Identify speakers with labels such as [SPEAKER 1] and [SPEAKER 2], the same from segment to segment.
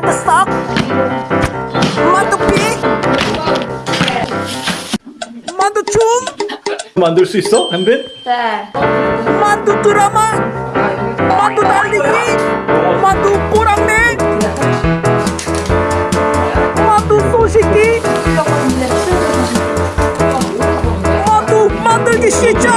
[SPEAKER 1] 만두 썩 만두피? 만두춤?
[SPEAKER 2] 만들 수 있어? 현빈?
[SPEAKER 3] 네.
[SPEAKER 1] 만두 드라마? 만두 달리기? 만두 꼬랑내? 만두 소식기 만두 만들기 시작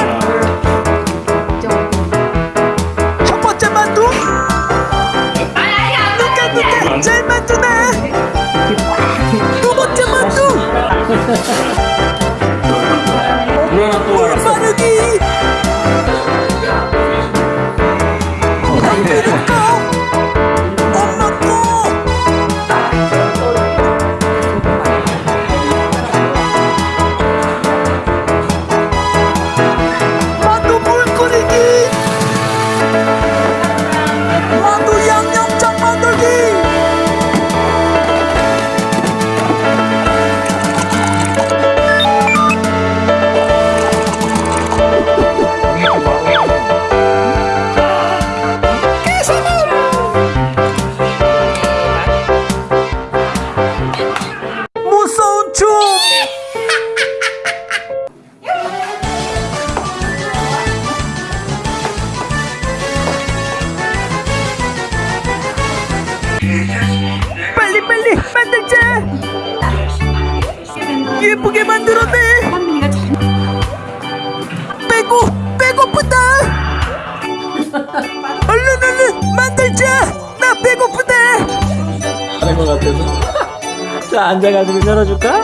[SPEAKER 1] 자
[SPEAKER 2] 앉아가지고 열어줄까?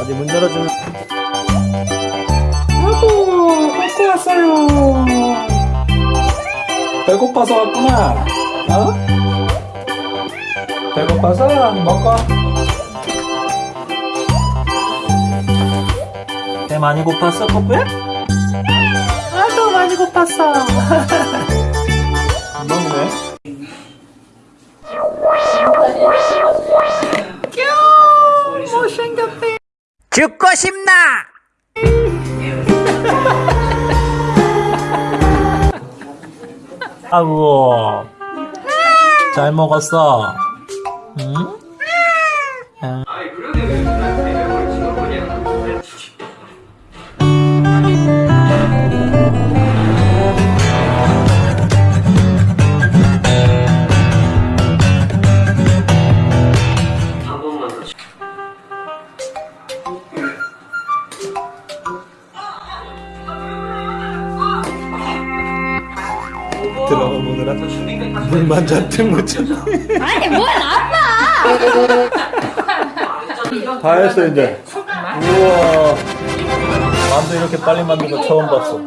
[SPEAKER 2] 어디 문 열어주면 아이고 먹고 왔어요 배고파서 왔구나 어? 배고파서 먹고 배 많이 고팠어 코프야? 아주 많이 고팠어 먹네
[SPEAKER 1] 죽고 싶나
[SPEAKER 2] 아이고 잘 먹었어 응? 응. 보느라 물만 잔뜩 묻혀
[SPEAKER 3] 아니 뭘 나빠.
[SPEAKER 2] 다 했어 이제. 우와. 만두 이렇게 빨리 만든 거 처음 봤어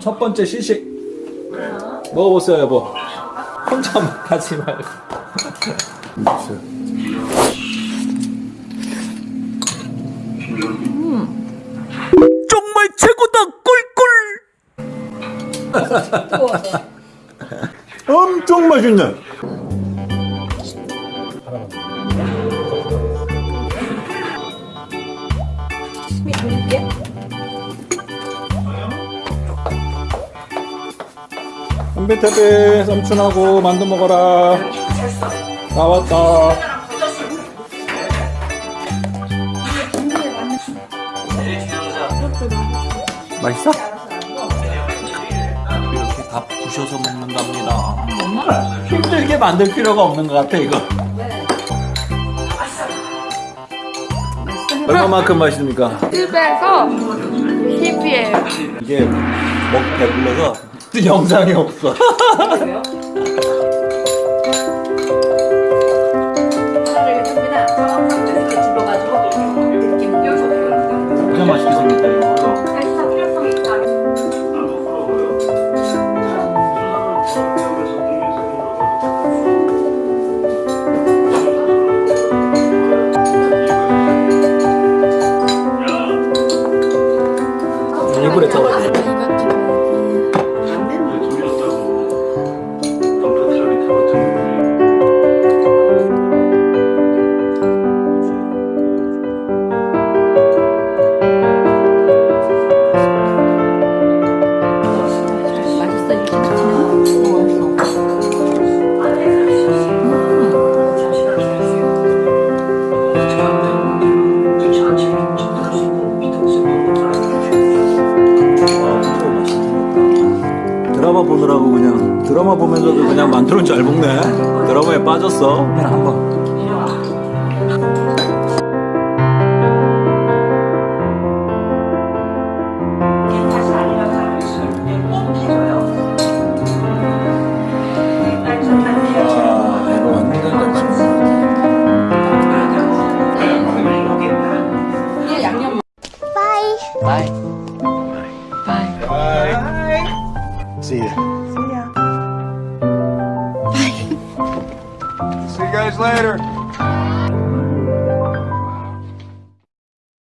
[SPEAKER 2] 첫 번째 시식. 먹어보세요 여보. 혼자 하지 말고.
[SPEAKER 1] 정말 최고다 꿀꿀!
[SPEAKER 2] 엄청 맛있네 한배태배 삼촌하고 만두 먹어라 나왔다 맛있어? 이렇게 다 부셔서 먹는답니다 힘들게 만들 필요가 없는 것 같아 이거 얼마만큼 맛있습니까?
[SPEAKER 3] 100에서 10이에요.
[SPEAKER 2] 이게 먹 배불러서 영상이 없어 드라마 보면서도 그냥 만두는 잘 먹네 드라마에 빠졌어. 한번.
[SPEAKER 4] See ya. See ya. See you guys later.